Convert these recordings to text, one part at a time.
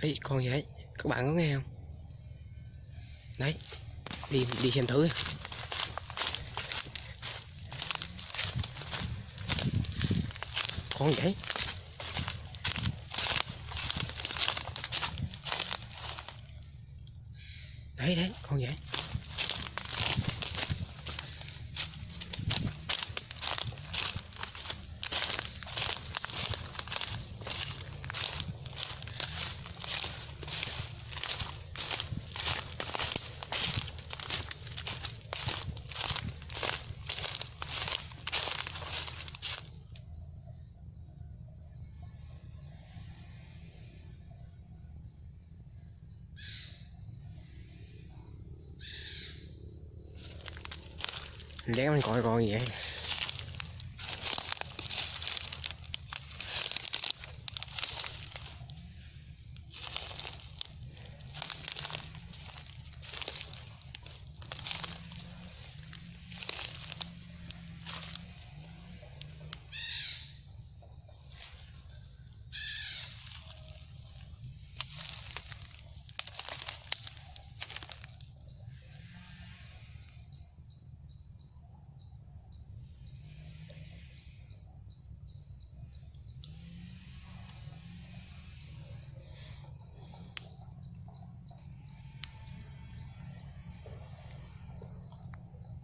ấy con gì các bạn có nghe không? Đấy, đi đi xem thử con vậy? Đấy đấy, con vậy. Ấy mình coi coi vậy.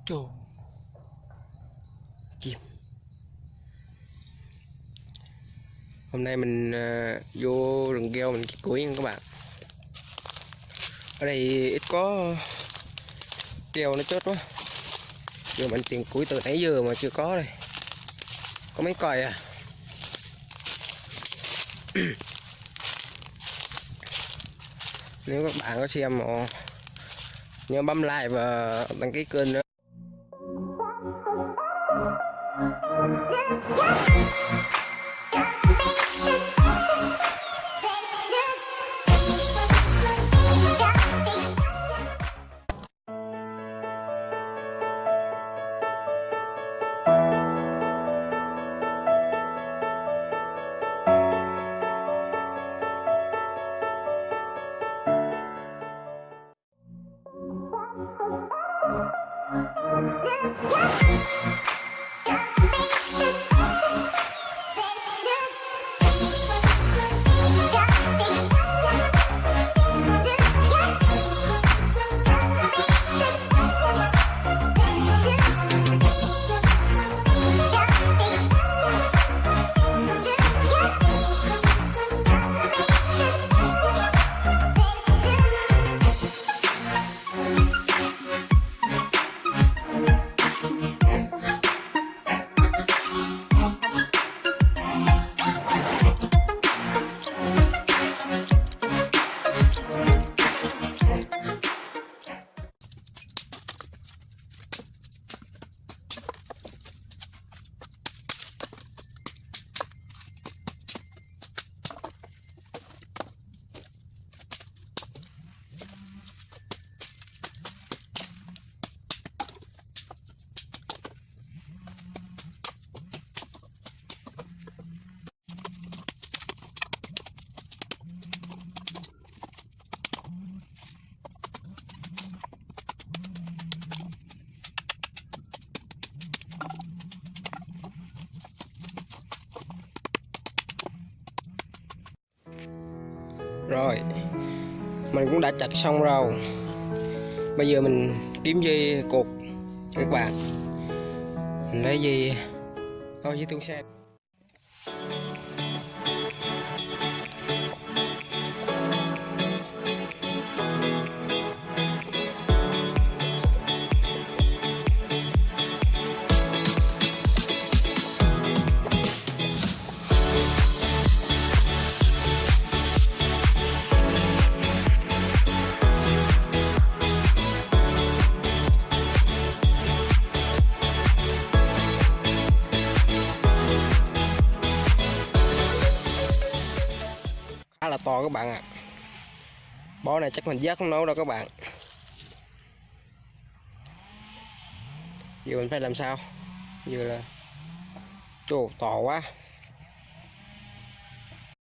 Chồ Chim Hôm nay mình uh, vô rừng keo mình kiếm củi nha các bạn. Ở đây ít có keo nó chết quá. Giờ mình tìm củi từ nãy giờ mà chưa có đây. Có mấy còi à? Nếu các bạn có xem mà nhớ bấm like và đăng ký kênh nữa. What? Rồi, mình cũng đã chặt xong rồi. Bây giờ mình kiếm dây cột các bạn. Mình lấy dây thôi, dây tung xe. To các bạn ạ. À. bó này chắc mình giác không nấu đâu các bạn. Giờ mình phải làm sao? Giờ là trồ to quá.